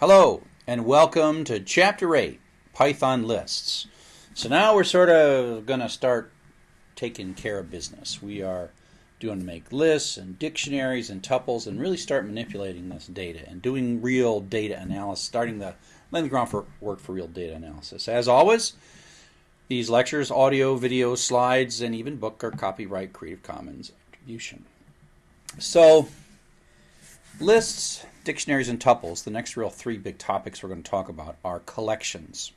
Hello, and welcome to Chapter 8 Python Lists. So now we're sort of going to start taking care of business. We are doing to make lists and dictionaries and tuples and really start manipulating this data and doing real data analysis, starting the laying the ground for work for real data analysis. As always, these lectures, audio, video, slides, and even book are copyright Creative Commons attribution. So, lists, dictionaries, and tuples, the next real three big topics we're going to talk about are collections.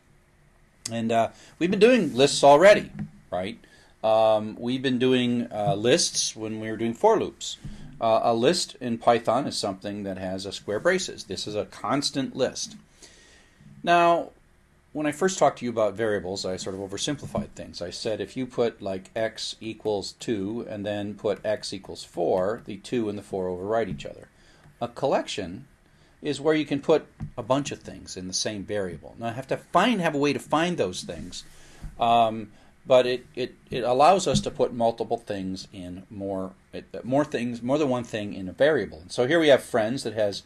And uh, we've been doing lists already, right? Um, we've been doing uh, lists when we were doing for loops. Uh, a list in Python is something that has a square braces. This is a constant list. Now, when I first talked to you about variables, I sort of oversimplified things. I said if you put like x equals 2 and then put x equals 4, the 2 and the 4 overwrite each other. A collection is where you can put a bunch of things in the same variable. Now I have to find have a way to find those things. Um, but it, it, it allows us to put multiple things in more more things more than one thing in a variable. So here we have friends that has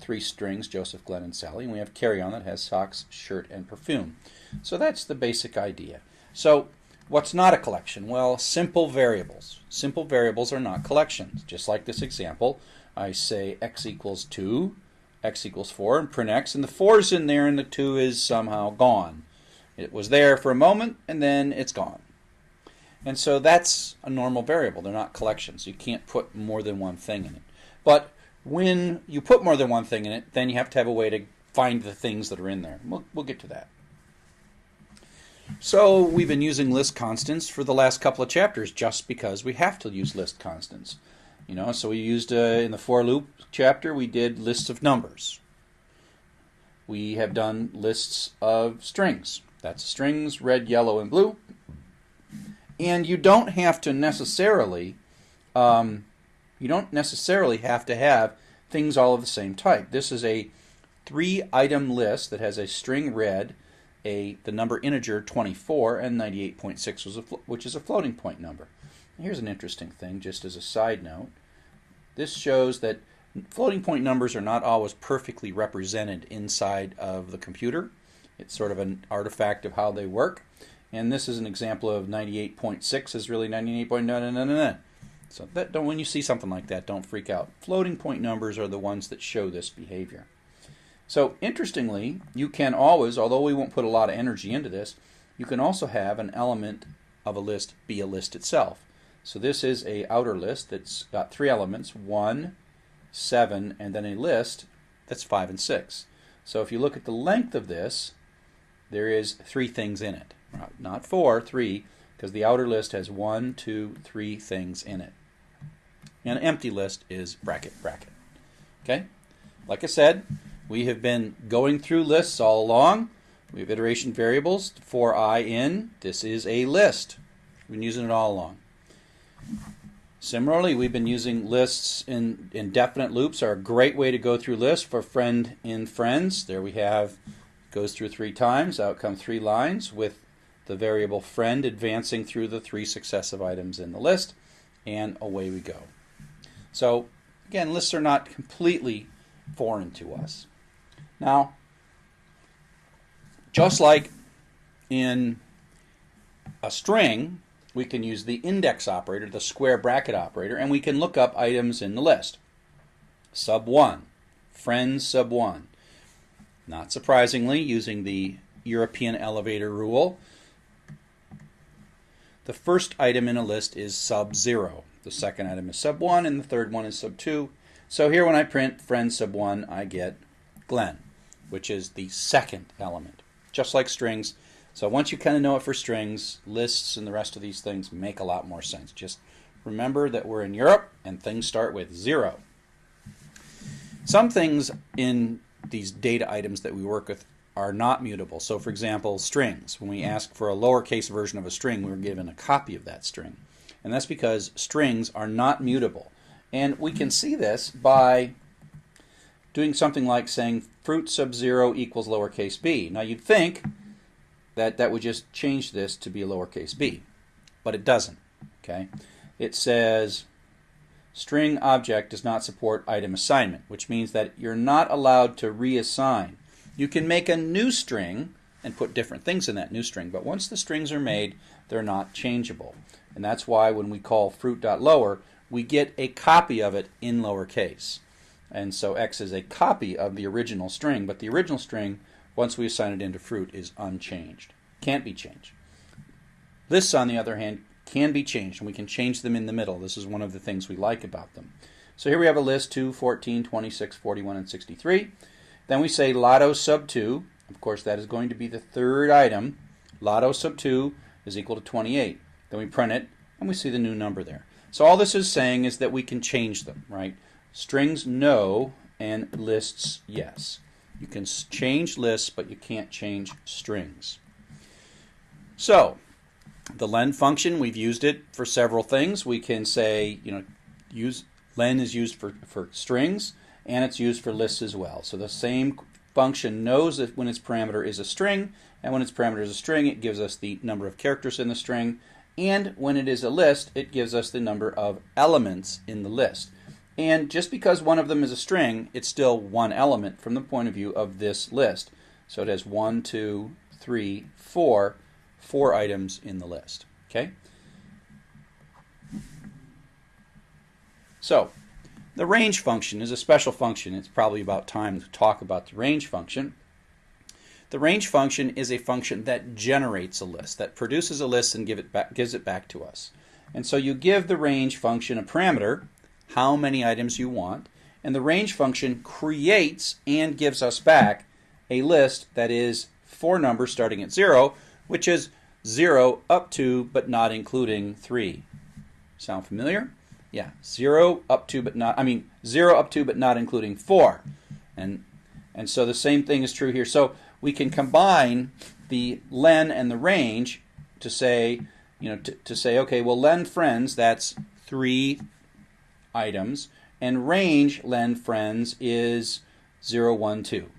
three strings, Joseph, Glenn, and Sally, and we have carry on that has socks, shirt, and perfume. So that's the basic idea. So what's not a collection? Well, simple variables. Simple variables are not collections. Just like this example, I say x equals 2, x equals 4, and print x, and the 4 is in there and the 2 is somehow gone. It was there for a moment and then it's gone. And so that's a normal variable. They're not collections. You can't put more than one thing in it. But when you put more than one thing in it, then you have to have a way to find the things that are in there. We'll, we'll get to that. So we've been using list constants for the last couple of chapters just because we have to use list constants. You know, so we used uh, in the for loop chapter we did lists of numbers. We have done lists of strings. That's strings, red, yellow, and blue. And you don't have to necessarily, um, you don't necessarily have to have things all of the same type. This is a three-item list that has a string red, a the number integer 24, and 98.6, which is a floating point number. Here's an interesting thing, just as a side note. This shows that floating point numbers are not always perfectly represented inside of the computer. It's sort of an artifact of how they work. And this is an example of 98.6 is really 98.999. So that don't when you see something like that, don't freak out. Floating point numbers are the ones that show this behavior. So interestingly, you can always, although we won't put a lot of energy into this, you can also have an element of a list be a list itself. So this is a outer list that's got three elements, 1, 7, and then a list that's 5 and 6. So if you look at the length of this, there is three things in it. Not four, three, because the outer list has one, two, three things in it. And an empty list is bracket, bracket. Okay? Like I said, we have been going through lists all along. We have iteration variables for i in. This is a list. We've been using it all along. Similarly, we've been using lists in indefinite loops are a great way to go through lists for friend in friends. There we have goes through three times, out come three lines with the variable friend advancing through the three successive items in the list, and away we go. So again, lists are not completely foreign to us. Now, just like in a string, we can use the index operator, the square bracket operator, and we can look up items in the list. Sub 1, friends sub 1. Not surprisingly, using the European elevator rule, the first item in a list is sub 0. The second item is sub 1, and the third one is sub 2. So here when I print friends sub 1, I get Glenn, which is the second element. Just like strings. So once you kind of know it for strings, lists and the rest of these things make a lot more sense. Just remember that we're in Europe and things start with 0. Some things in these data items that we work with are not mutable. So for example, strings. When we ask for a lowercase version of a string, we're given a copy of that string. And that's because strings are not mutable. And we can see this by doing something like saying fruit sub 0 equals lowercase b. Now you'd think that that would just change this to be lowercase b, but it doesn't. Okay, It says string object does not support item assignment, which means that you're not allowed to reassign. You can make a new string and put different things in that new string, but once the strings are made, they're not changeable. And that's why when we call fruit.lower, we get a copy of it in lowercase. And so x is a copy of the original string, but the original string, once we assign it into fruit, is unchanged. Can't be changed. Lists, on the other hand, can be changed, and we can change them in the middle. This is one of the things we like about them. So here we have a list 2, 14, 26, 41, and 63. Then we say lotto sub 2. Of course, that is going to be the third item. Lotto sub 2 is equal to 28. Then we print it, and we see the new number there. So all this is saying is that we can change them, right? Strings no, and lists yes. You can change lists, but you can't change strings. So the len function, we've used it for several things. We can say, you know, use len is used for, for strings and it's used for lists as well. So the same function knows that when its parameter is a string, and when its parameter is a string, it gives us the number of characters in the string, and when it is a list, it gives us the number of elements in the list. And just because one of them is a string, it's still one element from the point of view of this list. So it has one, two, three, four, four items in the list. Okay? So, the range function is a special function. It's probably about time to talk about the range function. The range function is a function that generates a list, that produces a list and give it back, gives it back to us. And so you give the range function a parameter, how many items you want, and the range function creates and gives us back a list that is four numbers starting at 0, which is 0 up to but not including 3. Sound familiar? Yeah, 0 up to but not, I mean 0 up to but not including 4. And, and so the same thing is true here. So we can combine the len and the range to say, you know, to, to say, okay, well, len friends, that's three items, and range len friends is 0, 1, 2.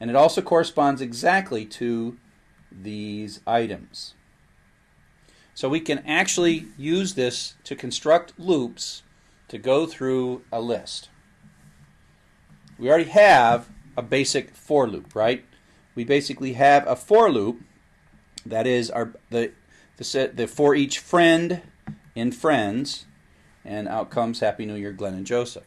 And it also corresponds exactly to these items. So we can actually use this to construct loops to go through a list. We already have a basic for loop, right? we basically have a for loop that is our the the set the for each friend in friends and out comes happy new year glenn and joseph.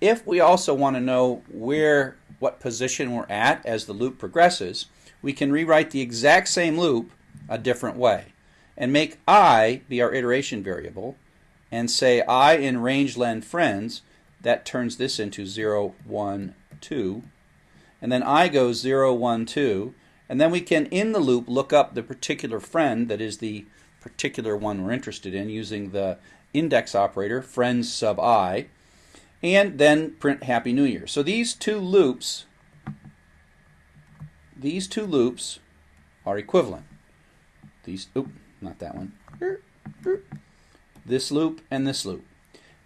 If we also want to know where what position we're at as the loop progresses we can rewrite the exact same loop a different way and make i be our iteration variable and say i in range len friends that turns this into 0 1 2 and then i goes 0, 1, 2, and then we can, in the loop, look up the particular friend that is the particular one we're interested in using the index operator, friends sub i, and then print Happy New Year. So these two loops, these two loops are equivalent. These, oop, not that one. This loop and this loop.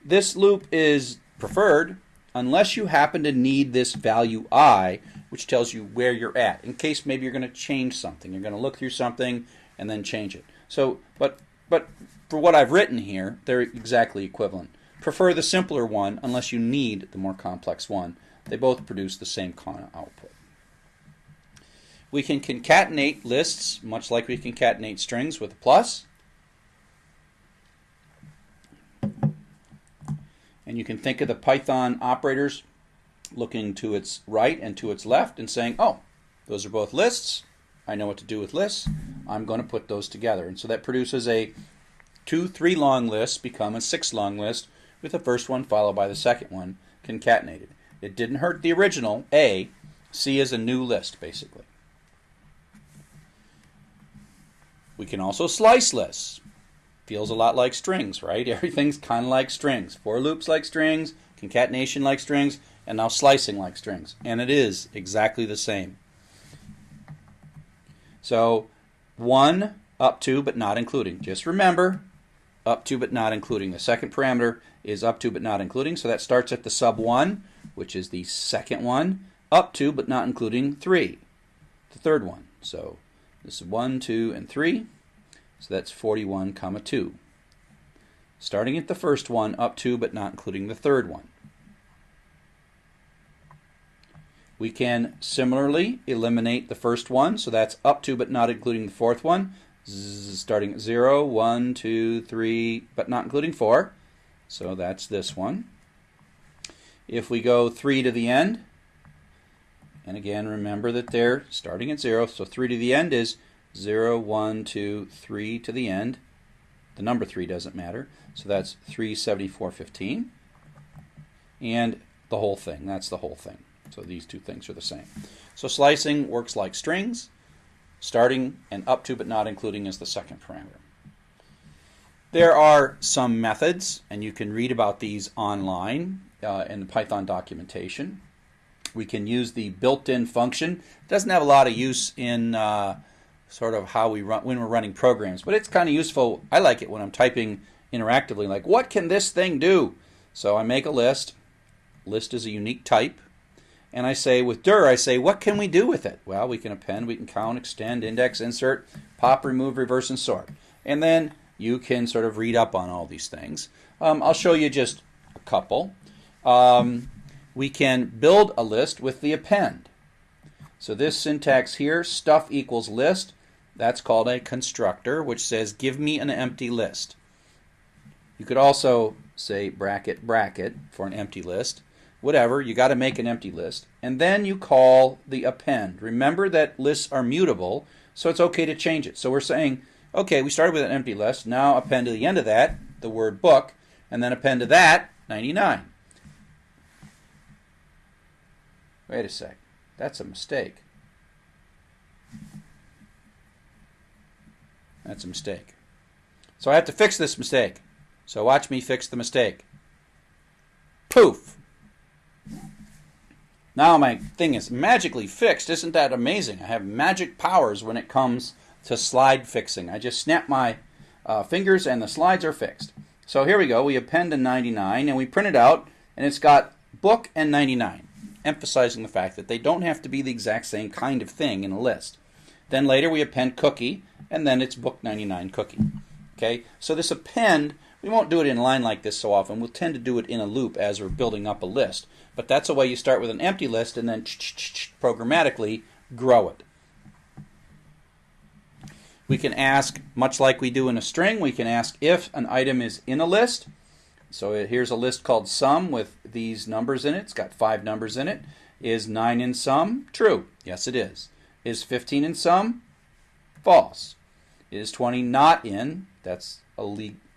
This loop is preferred unless you happen to need this value i, which tells you where you're at, in case maybe you're going to change something. You're going to look through something and then change it. So, but, but for what I've written here, they're exactly equivalent. Prefer the simpler one unless you need the more complex one. They both produce the same kind of output. We can concatenate lists, much like we concatenate strings with a plus. And you can think of the Python operators looking to its right and to its left and saying, oh, those are both lists. I know what to do with lists. I'm going to put those together. And so that produces a two, three long list become a six long list with the first one followed by the second one concatenated. It didn't hurt the original, A. C is a new list, basically. We can also slice lists feels a lot like strings, right? Everything's kind of like strings. For loops like strings, concatenation like strings, and now slicing like strings. And it is exactly the same. So 1 up to but not including. Just remember, up to but not including. The second parameter is up to but not including. So that starts at the sub 1, which is the second one, up to but not including 3, the third one. So this is 1, 2, and 3. So that's 41 comma 2. starting at the first one up to but not including the third one. We can similarly eliminate the first one, so that's up to but not including the fourth one, starting at 0, 1, 2, 3, but not including 4. So that's this one. If we go 3 to the end, and again remember that they're starting at 0, so 3 to the end is 0, 1, 2, 3 to the end. The number 3 doesn't matter, so that's 374.15. And the whole thing, that's the whole thing. So these two things are the same. So slicing works like strings. Starting and up to but not including is the second parameter. There are some methods, and you can read about these online uh, in the Python documentation. We can use the built-in function. It doesn't have a lot of use in uh, sort of how we run when we're running programs, but it's kind of useful. I like it when I'm typing interactively, like what can this thing do? So I make a list. List is a unique type and I say with dir, I say, what can we do with it? Well, we can append, we can count, extend, index, insert, pop, remove, reverse, and sort. And then you can sort of read up on all these things. Um, I'll show you just a couple. Um, we can build a list with the append. So this syntax here, stuff equals list, that's called a constructor, which says give me an empty list. You could also say bracket bracket for an empty list whatever, you got to make an empty list. And then you call the append. Remember that lists are mutable, so it's okay to change it. So we're saying, okay, we started with an empty list. Now append to the end of that the word book, and then append to that 99. Wait a sec. That's a mistake. That's a mistake. So I have to fix this mistake. So watch me fix the mistake. Poof! Now my thing is magically fixed. Isn't that amazing? I have magic powers when it comes to slide fixing. I just snap my uh, fingers and the slides are fixed. So here we go. We append a 99 and we print it out and it's got book and 99, emphasizing the fact that they don't have to be the exact same kind of thing in a list. Then later we append cookie and then it's book 99 cookie. Okay, so this append we won't do it in line like this so often. We'll tend to do it in a loop as we're building up a list. But that's a way you start with an empty list and then programmatically grow it. We can ask, much like we do in a string, we can ask if an item is in a list. So uh, here's a list called sum with these numbers in it. It's got five numbers in it. Is 9 in sum? True. Yes, it is. Is 15 in sum? False. Is 20 not in? That's a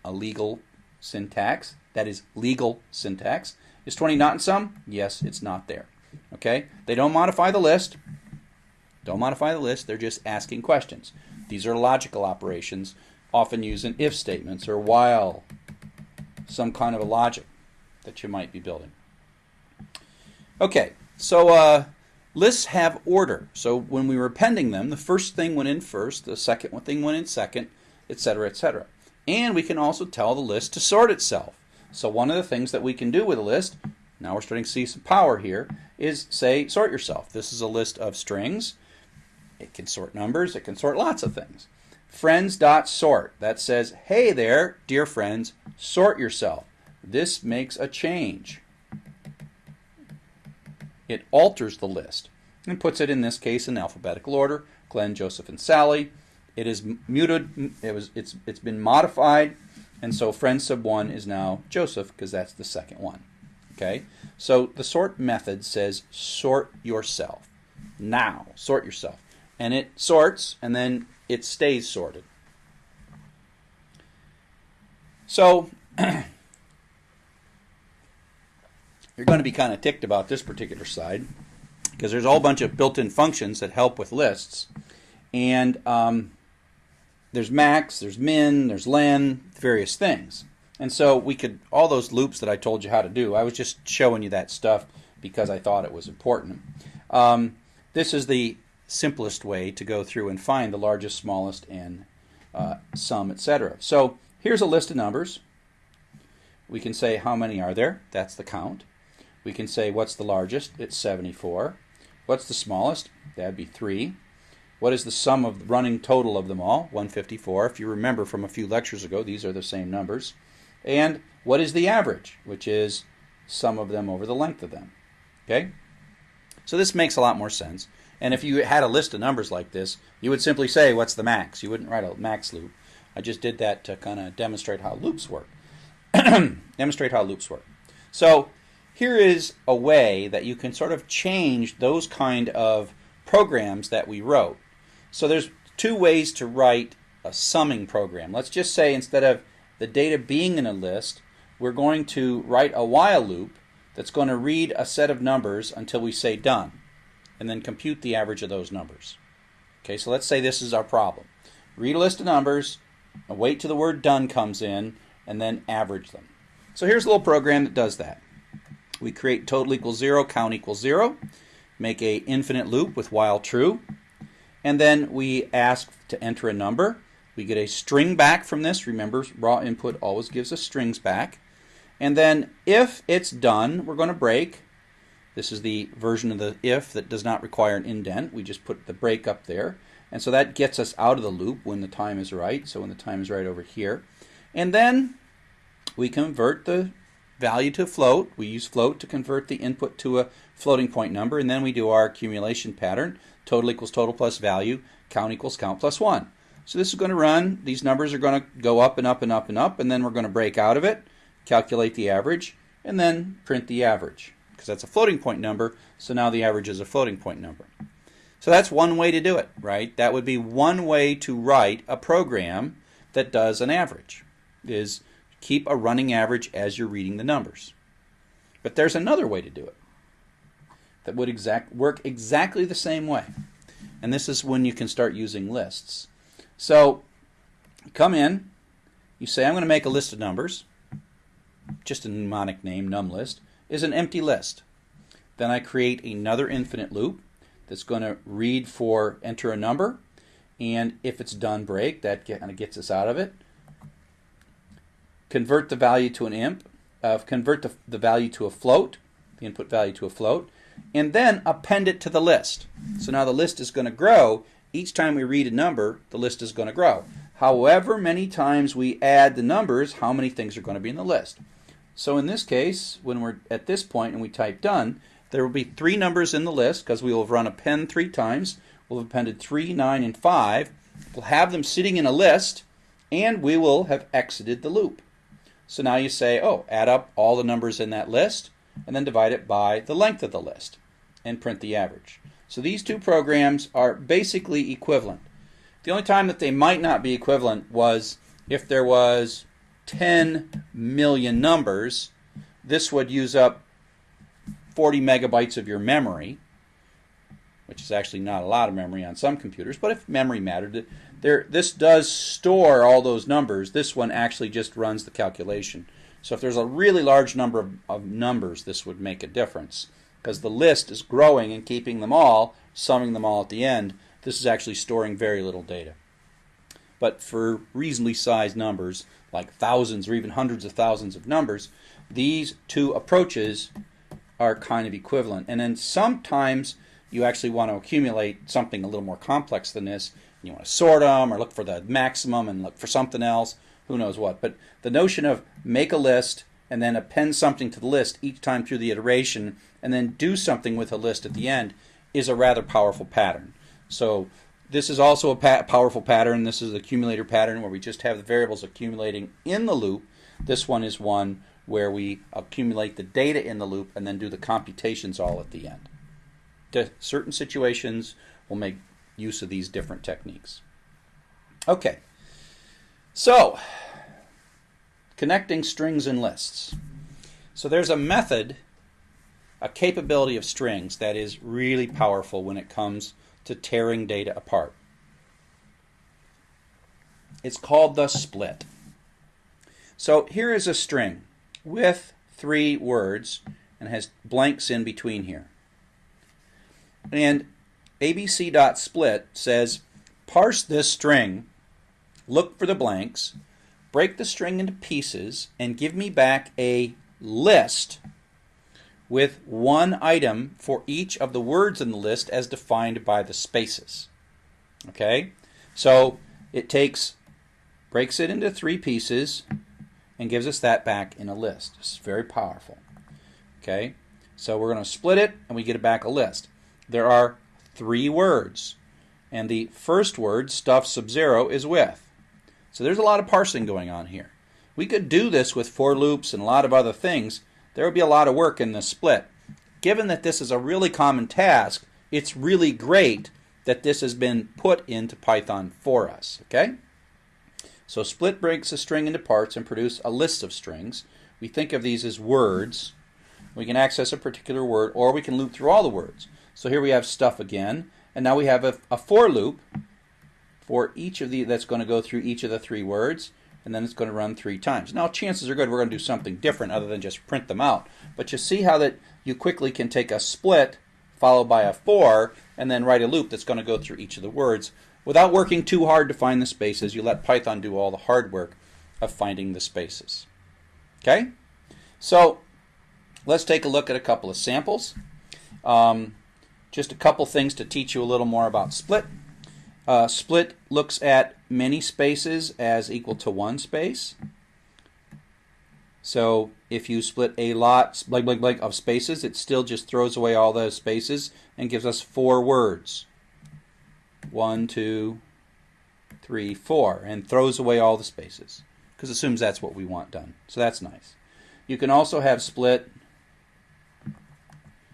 a legal syntax. That is legal syntax. Is 20 not in sum? Yes, it's not there. Okay? They don't modify the list. Don't modify the list. They're just asking questions. These are logical operations, often used in if statements or while, some kind of a logic that you might be building. Okay, so uh, lists have order. So when we were appending them, the first thing went in first, the second thing went in second, etc., etc. And we can also tell the list to sort itself. So one of the things that we can do with a list, now we're starting to see some power here, is say sort yourself. This is a list of strings. It can sort numbers. It can sort lots of things. Friends.sort. That says, hey there, dear friends, sort yourself. This makes a change. It alters the list and puts it in this case in alphabetical order. Glenn, Joseph, and Sally. It is muted. It was. It's. It's been modified, and so friend sub one is now Joseph because that's the second one. Okay. So the sort method says sort yourself. Now sort yourself, and it sorts, and then it stays sorted. So you're going to be kind of ticked about this particular side because there's a whole bunch of built-in functions that help with lists, and um, there's max, there's min, there's len, various things. And so we could, all those loops that I told you how to do, I was just showing you that stuff because I thought it was important. Um, this is the simplest way to go through and find the largest, smallest, and uh, sum, etc. So here's a list of numbers. We can say how many are there? That's the count. We can say what's the largest? It's 74. What's the smallest? That'd be 3. What is the sum of the running total of them all? 154. If you remember from a few lectures ago, these are the same numbers. And what is the average, which is sum of them over the length of them. Okay? So this makes a lot more sense. And if you had a list of numbers like this, you would simply say, what's the max? You wouldn't write a max loop. I just did that to kind of demonstrate how loops work. demonstrate how loops work. So here is a way that you can sort of change those kind of programs that we wrote. So there's two ways to write a summing program. Let's just say instead of the data being in a list, we're going to write a while loop that's going to read a set of numbers until we say done and then compute the average of those numbers. Okay, so let's say this is our problem. Read a list of numbers, wait till the word done comes in, and then average them. So here's a little program that does that. We create total equals zero, count equals zero, make a infinite loop with while true, and then we ask to enter a number. We get a string back from this. Remember, raw input always gives us strings back. And then if it's done, we're going to break. This is the version of the if that does not require an indent. We just put the break up there. And so that gets us out of the loop when the time is right. So when the time is right over here. And then we convert the value to float. We use float to convert the input to a floating point number. And then we do our accumulation pattern. Total equals total plus value. Count equals count plus 1. So this is going to run. These numbers are going to go up and up and up and up. And then we're going to break out of it, calculate the average, and then print the average because that's a floating point number, so now the average is a floating point number. So that's one way to do it, right? That would be one way to write a program that does an average, is keep a running average as you're reading the numbers. But there's another way to do it that would exact, work exactly the same way. And this is when you can start using lists. So come in, you say, I'm going to make a list of numbers, just a mnemonic name, num list is an empty list. Then I create another infinite loop that's going to read for enter a number. And if it's done break, that kind of gets us out of it. Convert the value to an imp, uh, convert the, the value to a float, the input value to a float, and then append it to the list. So now the list is going to grow. Each time we read a number, the list is going to grow. However many times we add the numbers, how many things are going to be in the list. So in this case, when we're at this point and we type done, there will be three numbers in the list because we will have run append three times. We'll have appended 3, 9, and 5. We'll have them sitting in a list, and we will have exited the loop. So now you say, oh, add up all the numbers in that list, and then divide it by the length of the list, and print the average. So these two programs are basically equivalent. The only time that they might not be equivalent was if there was 10 million numbers, this would use up 40 megabytes of your memory, which is actually not a lot of memory on some computers, but if memory mattered, there, this does store all those numbers. This one actually just runs the calculation. So if there's a really large number of, of numbers, this would make a difference because the list is growing and keeping them all, summing them all at the end. This is actually storing very little data. But for reasonably sized numbers, like thousands or even hundreds of thousands of numbers, these two approaches are kind of equivalent. And then sometimes you actually want to accumulate something a little more complex than this. You want to sort them or look for the maximum and look for something else, who knows what. But the notion of make a list and then append something to the list each time through the iteration and then do something with a list at the end is a rather powerful pattern. So this is also a pa powerful pattern. This is the accumulator pattern where we just have the variables accumulating in the loop. This one is one where we accumulate the data in the loop and then do the computations all at the end. Certain situations, we'll make use of these different techniques. Okay, so connecting strings and lists. So there's a method, a capability of strings that is really powerful when it comes to tearing data apart. It's called the split. So here is a string with three words and has blanks in between here. And abc.split says parse this string, look for the blanks, break the string into pieces, and give me back a list with one item for each of the words in the list as defined by the spaces. Okay? So it takes, breaks it into three pieces, and gives us that back in a list. It's very powerful. Okay, so we're going to split it and we get it back a list. There are three words, and the first word, stuff sub zero, is with. So there's a lot of parsing going on here. We could do this with for loops and a lot of other things. There would be a lot of work in this split. Given that this is a really common task, it's really great that this has been put into Python for us. Okay? So split breaks a string into parts and produce a list of strings. We think of these as words. We can access a particular word or we can loop through all the words. So here we have stuff again, and now we have a, a for loop for each of the that's going to go through each of the three words and then it's going to run three times. Now chances are good we're going to do something different other than just print them out. But you see how that you quickly can take a split followed by a for and then write a loop that's going to go through each of the words without working too hard to find the spaces. You let Python do all the hard work of finding the spaces. Okay? So let's take a look at a couple of samples. Um, just a couple things to teach you a little more about split. Uh, split looks at many spaces as equal to one space. So if you split a lot blank, blank, blank of spaces, it still just throws away all those spaces and gives us four words. One, two, three, four, and throws away all the spaces because assumes that's what we want done. So that's nice. You can also have split.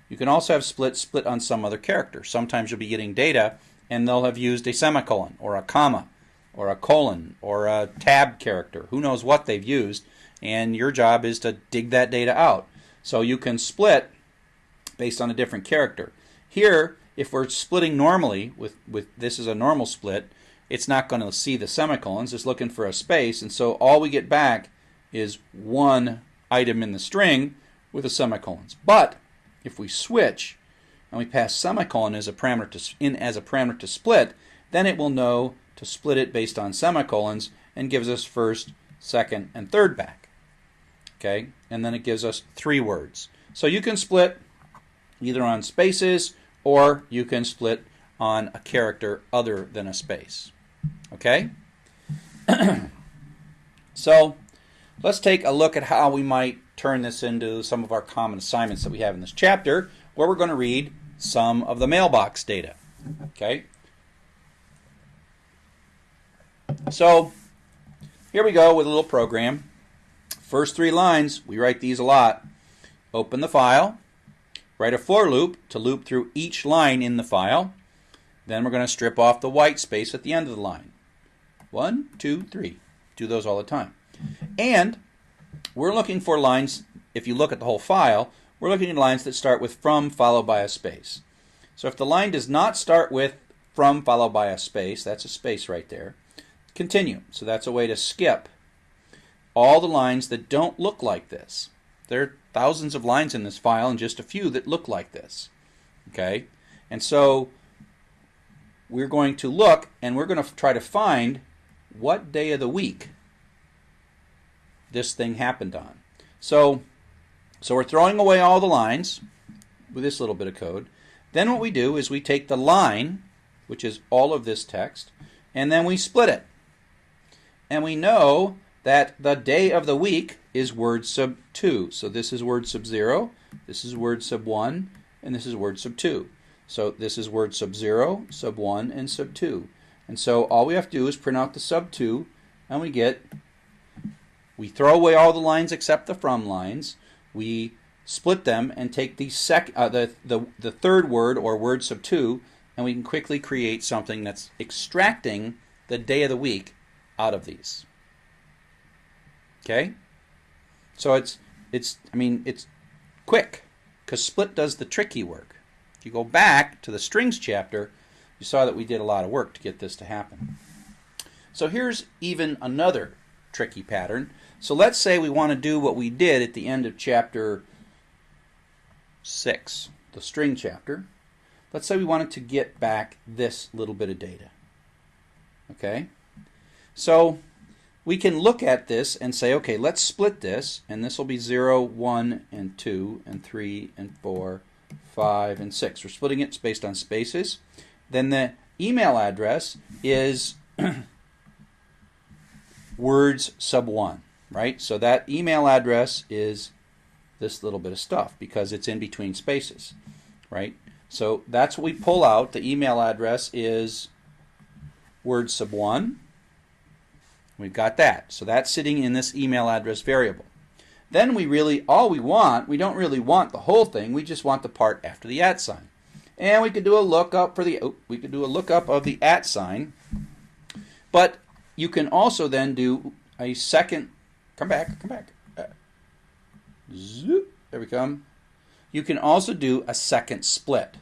You can also have split split on some other character. Sometimes you'll be getting data and they'll have used a semicolon or a comma or a colon or a tab character. Who knows what they've used, and your job is to dig that data out. So you can split based on a different character. Here, if we're splitting normally, with, with this is a normal split, it's not going to see the semicolons, it's looking for a space, and so all we get back is one item in the string with the semicolons. But if we switch, and we pass semicolon as a parameter to, in as a parameter to split, then it will know to split it based on semicolons and gives us first, second, and third back. Okay, and then it gives us three words. So you can split either on spaces or you can split on a character other than a space. Okay? so let's take a look at how we might turn this into some of our common assignments that we have in this chapter where we're going to read some of the mailbox data. Okay? So here we go with a little program. First three lines, we write these a lot. Open the file, write a for loop to loop through each line in the file. Then we're going to strip off the white space at the end of the line. One, two, three. Do those all the time. And we're looking for lines, if you look at the whole file, we're looking at lines that start with from followed by a space. So if the line does not start with from followed by a space, that's a space right there, continue. So that's a way to skip all the lines that don't look like this. There are thousands of lines in this file and just a few that look like this. Okay? And so we're going to look and we're going to try to find what day of the week this thing happened on. So so we're throwing away all the lines with this little bit of code. Then what we do is we take the line, which is all of this text, and then we split it. And we know that the day of the week is word sub 2. So this is word sub 0, this is word sub 1, and this is word sub 2. So this is word sub 0, sub 1, and sub 2. And so all we have to do is print out the sub 2, and we get, we throw away all the lines except the from lines, we split them and take the sec uh, the, the the third word or word sub two and we can quickly create something that's extracting the day of the week out of these. Okay? So it's it's i mean it's quick because split does the tricky work. If you go back to the strings chapter you saw that we did a lot of work to get this to happen. So here's even another tricky pattern so let's say we want to do what we did at the end of chapter 6, the string chapter. Let's say we wanted to get back this little bit of data. Okay? So we can look at this and say, okay, let's split this, and this will be 0, 1, and 2, and 3, and 4, 5, and 6. We're splitting it based on spaces. Then the email address is words sub 1. Right? So that email address is this little bit of stuff because it's in between spaces, right? So that's what we pull out. The email address is word sub 1. We've got that. So that's sitting in this email address variable. Then we really, all we want, we don't really want the whole thing, we just want the part after the at sign. And we could do a lookup for the, oh, we could do a lookup of the at sign. But you can also then do a second, come back, come back. Uh, zoop, there we come. You can also do a second split.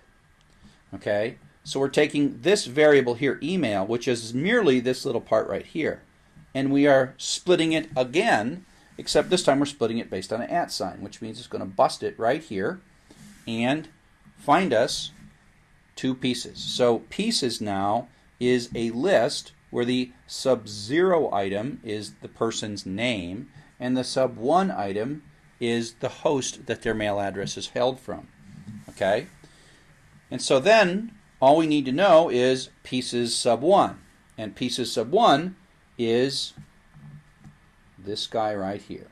Okay, so we're taking this variable here, email, which is merely this little part right here, and we are splitting it again, except this time we're splitting it based on an at sign, which means it's going to bust it right here and find us two pieces. So pieces now is a list where the sub 0 item is the person's name and the sub 1 item is the host that their mail address is held from. Okay? And so then all we need to know is pieces sub 1. And pieces sub 1 is this guy right here.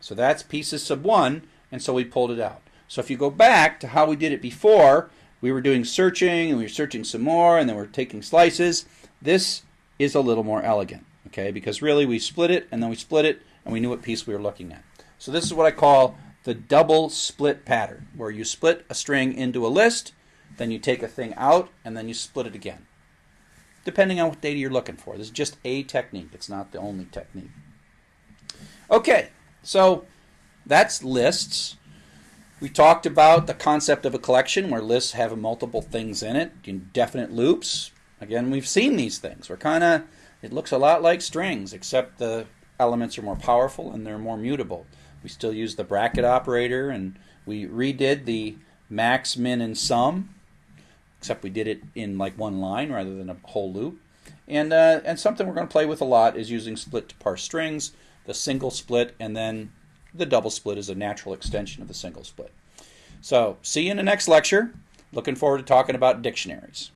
So that's pieces sub 1, and so we pulled it out. So if you go back to how we did it before, we were doing searching, and we were searching some more, and then we're taking slices. This is a little more elegant, okay, because really we split it, and then we split it, and we knew what piece we were looking at. So this is what I call the double split pattern, where you split a string into a list, then you take a thing out, and then you split it again. Depending on what data you're looking for. This is just a technique. It's not the only technique. Okay, so that's lists. We talked about the concept of a collection where lists have multiple things in it, indefinite loops. Again, we've seen these things. We're kind of, it looks a lot like strings, except the elements are more powerful and they're more mutable. We still use the bracket operator, and we redid the max, min, and sum, except we did it in like one line rather than a whole loop. And, uh, and something we're going to play with a lot is using split to parse strings, the single split, and then the double split is a natural extension of the single split. So see you in the next lecture. Looking forward to talking about dictionaries.